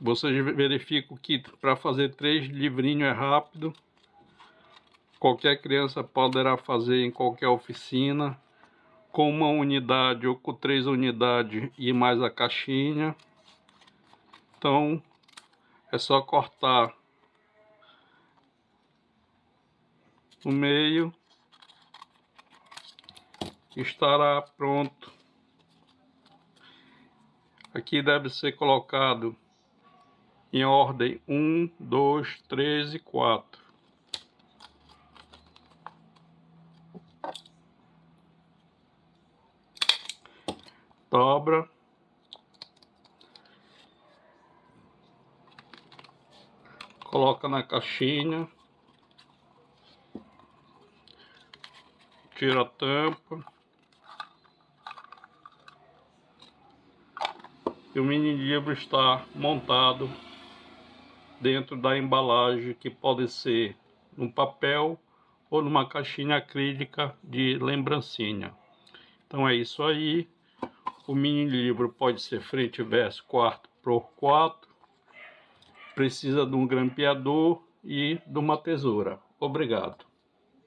Você verifica que para fazer três livrinhos é rápido. Qualquer criança poderá fazer em qualquer oficina. Com uma unidade ou com três unidades e mais a caixinha. Então, é só cortar no meio. Estará pronto. Aqui deve ser colocado em ordem 1, 2, 3 e 4. Dobra. Coloca na caixinha. Tira a tampa. E o mini livro está montado dentro da embalagem que pode ser num papel ou numa caixinha acrílica de lembrancinha. Então é isso aí. O mini livro pode ser frente e verso 4 por 4. Precisa de um grampeador e de uma tesoura. Obrigado.